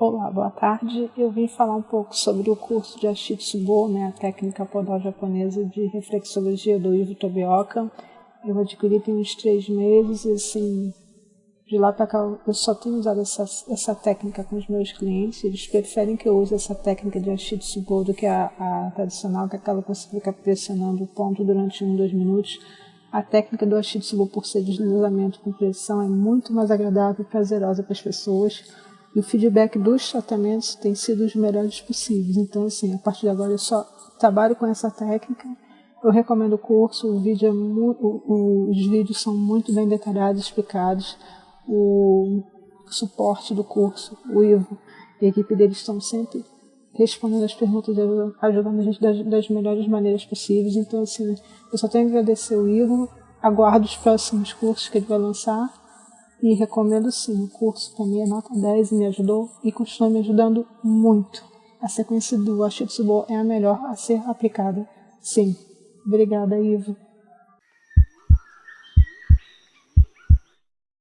Olá, boa tarde. Eu vim falar um pouco sobre o curso de Ashitsubo, né, a técnica podal japonesa de reflexologia do Ivo Tobioka. Eu adquiri tem uns três meses e, assim, de lá para cá eu só tenho usado essa, essa técnica com os meus clientes. Eles preferem que eu use essa técnica de Ashitsubo do que a, a tradicional, que é aquela que você fica pressionando o ponto durante um, dois minutos. A técnica do Ashitsubo, por ser deslizamento com pressão, é muito mais agradável e prazerosa para as pessoas e o feedback dos tratamentos tem sido os melhores possíveis. Então, assim, a partir de agora eu só trabalho com essa técnica. Eu recomendo o curso, o vídeo é o, os vídeos são muito bem detalhados, explicados. O suporte do curso, o Ivo e a equipe deles estão sempre respondendo as perguntas, ajudando a gente das, das melhores maneiras possíveis. Então, assim, eu só tenho que agradecer o Ivo, aguardo os próximos cursos que ele vai lançar e recomendo sim, o curso para mim é nota 10 me ajudou e continua me ajudando muito. A sequência do Ashitsubo é a melhor a ser aplicada. Sim. Obrigada, Ivo.